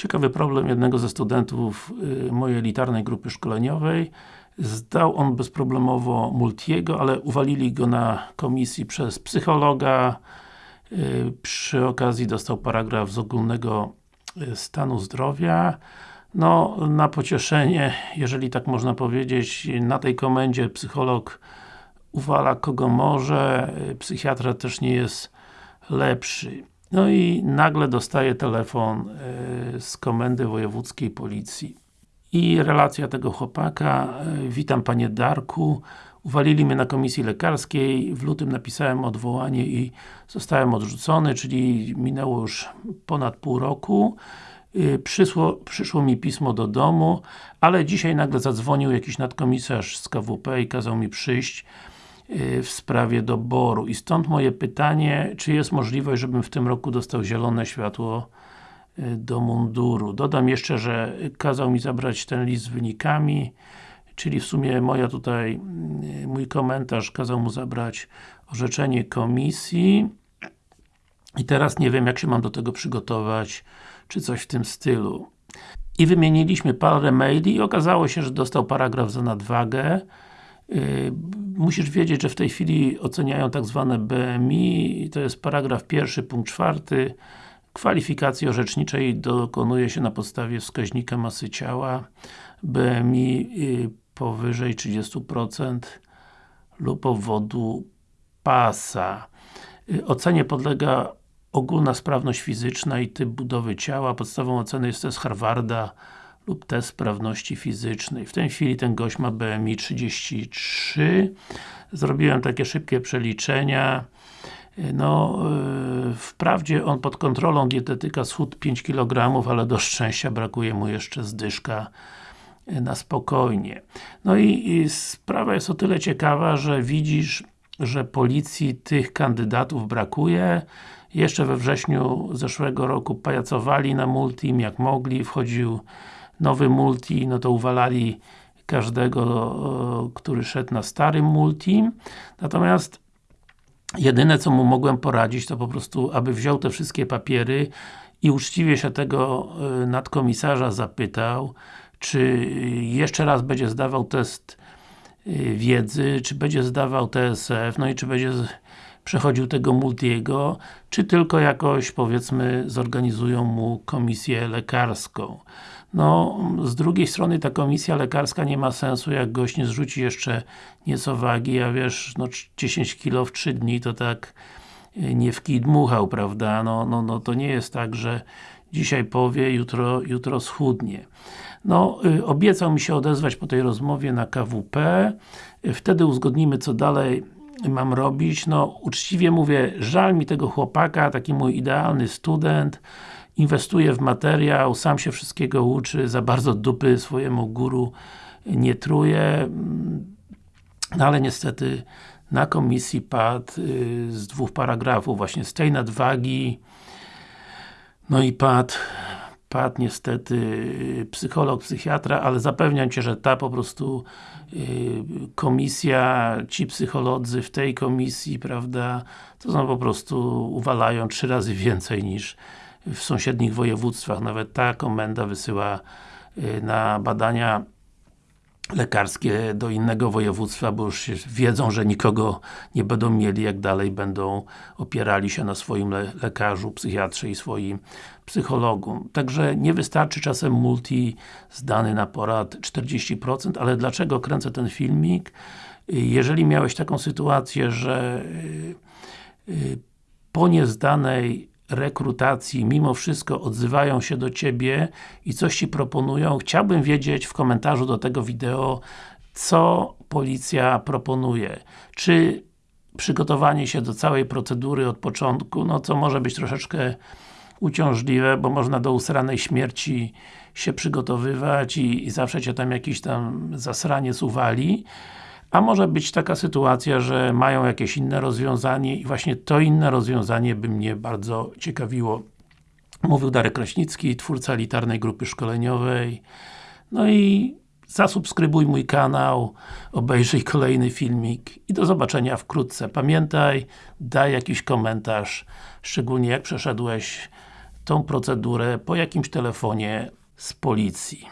Ciekawy problem jednego ze studentów y, mojej elitarnej grupy szkoleniowej. Zdał on bezproblemowo Multiego, ale uwalili go na komisji przez psychologa. Y, przy okazji dostał paragraf z ogólnego y, stanu zdrowia. No, na pocieszenie, jeżeli tak można powiedzieć, na tej komendzie psycholog uwala kogo może, psychiatra też nie jest lepszy. No i nagle dostaje telefon z komendy wojewódzkiej policji. I relacja tego chłopaka, e, witam panie Darku, uwalili mnie na komisji lekarskiej, w lutym napisałem odwołanie i zostałem odrzucony, czyli minęło już ponad pół roku. E, przyszło, przyszło mi pismo do domu, ale dzisiaj nagle zadzwonił jakiś nadkomisarz z KWP i kazał mi przyjść w sprawie doboru. I stąd moje pytanie, czy jest możliwość, żebym w tym roku dostał zielone światło do munduru. Dodam jeszcze, że kazał mi zabrać ten list z wynikami, czyli w sumie moja tutaj, y, mój komentarz kazał mu zabrać orzeczenie komisji i teraz nie wiem, jak się mam do tego przygotować, czy coś w tym stylu. I wymieniliśmy parę maili i okazało się, że dostał paragraf za nadwagę, Y, musisz wiedzieć, że w tej chwili oceniają tak zwane BMI, to jest paragraf pierwszy, punkt czwarty. Kwalifikacji orzeczniczej dokonuje się na podstawie wskaźnika masy ciała BMI y, powyżej 30% lub obwodu pasa. Y, ocenie podlega ogólna sprawność fizyczna i typ budowy ciała. Podstawą oceny jest test Harvarda lub test sprawności fizycznej. W tej chwili ten gość ma BMI 33. Zrobiłem takie szybkie przeliczenia. No, yy, wprawdzie on pod kontrolą dietetyka schudł 5 kg, ale do szczęścia brakuje mu jeszcze zdyszka yy, na spokojnie. No i, i sprawa jest o tyle ciekawa, że widzisz, że policji tych kandydatów brakuje. Jeszcze we wrześniu zeszłego roku pajacowali na Multim jak mogli, wchodził nowy multi, no to uwalali każdego, który szedł na starym multi. Natomiast jedyne co mu mogłem poradzić, to po prostu, aby wziął te wszystkie papiery i uczciwie się tego e, nadkomisarza zapytał, czy jeszcze raz będzie zdawał test e, wiedzy, czy będzie zdawał TSF, no i czy będzie przechodził tego multiego, czy tylko jakoś, powiedzmy, zorganizują mu komisję lekarską. No, z drugiej strony ta komisja lekarska nie ma sensu, jak gość nie zrzuci jeszcze nieco wagi, a wiesz, no 10 kg w 3 dni to tak e, nie w kij dmuchał, prawda? No, no, no to nie jest tak, że dzisiaj powie, jutro, jutro schudnie. No, y, obiecał mi się odezwać po tej rozmowie na KWP, y, wtedy uzgodnimy co dalej mam robić. No, uczciwie mówię, żal mi tego chłopaka, taki mój idealny student, inwestuje w materiał, sam się wszystkiego uczy, za bardzo dupy swojemu guru nie truje, no ale niestety na komisji padł y, z dwóch paragrafów, właśnie z tej nadwagi, no i padł padł niestety psycholog, psychiatra, ale zapewniam Cię, że ta po prostu y, komisja, ci psycholodzy w tej komisji, prawda, to są po prostu, uwalają trzy razy więcej niż w sąsiednich województwach. Nawet ta komenda wysyła y, na badania lekarskie do innego województwa, bo już wiedzą, że nikogo nie będą mieli, jak dalej będą opierali się na swoim le lekarzu, psychiatrze i swoim psychologu. Także nie wystarczy czasem multi zdany na porad 40%, ale dlaczego kręcę ten filmik? Jeżeli miałeś taką sytuację, że y, y, po niezdanej rekrutacji mimo wszystko odzywają się do Ciebie i coś Ci proponują, chciałbym wiedzieć w komentarzu do tego wideo, co policja proponuje. Czy przygotowanie się do całej procedury od początku, no co może być troszeczkę uciążliwe, bo można do usranej śmierci się przygotowywać i, i zawsze Cię tam jakiś tam zasraniec uwali, a może być taka sytuacja, że mają jakieś inne rozwiązanie i właśnie to inne rozwiązanie by mnie bardzo ciekawiło. Mówił Darek Kraśnicki, twórca elitarnej grupy szkoleniowej. No i zasubskrybuj mój kanał, obejrzyj kolejny filmik i do zobaczenia wkrótce. Pamiętaj, daj jakiś komentarz, szczególnie jak przeszedłeś tą procedurę po jakimś telefonie z policji.